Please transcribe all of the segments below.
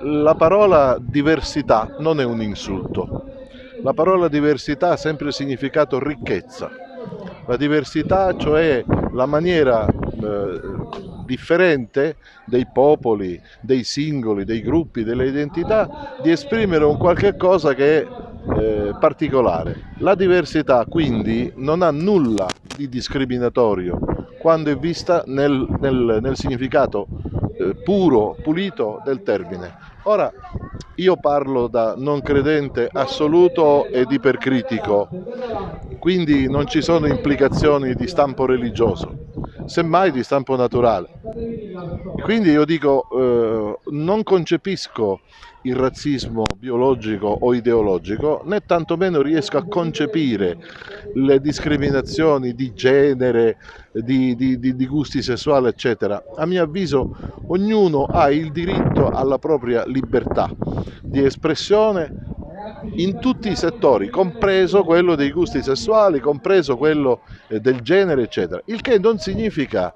La parola diversità non è un insulto. La parola diversità ha sempre significato ricchezza. La diversità, cioè la maniera eh, differente dei popoli, dei singoli, dei gruppi, delle identità, di esprimere un qualche cosa che è eh, particolare. La diversità quindi non ha nulla di discriminatorio quando è vista nel, nel, nel significato eh, puro, pulito del termine. Ora, io parlo da non credente assoluto ed ipercritico, quindi non ci sono implicazioni di stampo religioso, semmai di stampo naturale. Quindi io dico, eh, non concepisco il razzismo biologico o ideologico, né tantomeno riesco a concepire le discriminazioni di genere, di, di, di, di gusti sessuali, eccetera. A mio avviso ognuno ha il diritto alla propria libertà di espressione in tutti i settori, compreso quello dei gusti sessuali, compreso quello eh, del genere, eccetera. Il che non significa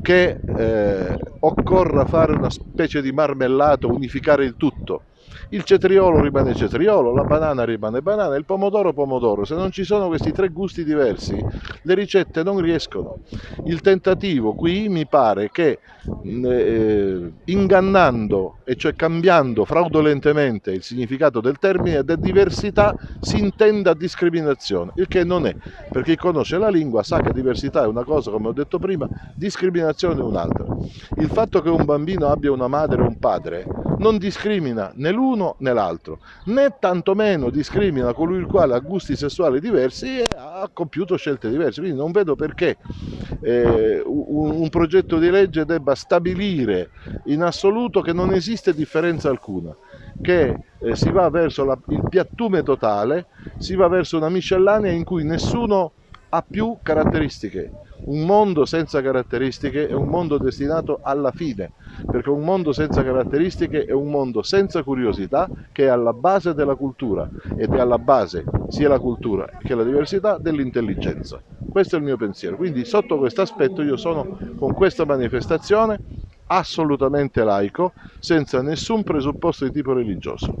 che eh, occorra fare una specie di marmellato, unificare il tutto. Il cetriolo rimane cetriolo, la banana rimane banana, il pomodoro pomodoro. Se non ci sono questi tre gusti diversi, le ricette non riescono. Il tentativo qui mi pare che eh, ingannando, e cioè cambiando fraudolentemente il significato del termine de diversità, si intenda discriminazione, il che non è, perché chi conosce la lingua sa che diversità è una cosa, come ho detto prima, discriminazione è un'altra. Il fatto che un bambino abbia una madre o un padre non discrimina né l'uno né l'altro, né tantomeno discrimina colui il quale ha gusti sessuali diversi e ha compiuto scelte diverse. Quindi non vedo perché eh, un, un progetto di legge debba stabilire in assoluto che non esiste differenza alcuna che eh, si va verso la, il piattume totale, si va verso una miscellanea in cui nessuno ha più caratteristiche. Un mondo senza caratteristiche è un mondo destinato alla fine, perché un mondo senza caratteristiche è un mondo senza curiosità che è alla base della cultura ed è alla base sia la cultura che la diversità dell'intelligenza. Questo è il mio pensiero, quindi sotto questo aspetto io sono con questa manifestazione assolutamente laico, senza nessun presupposto di tipo religioso.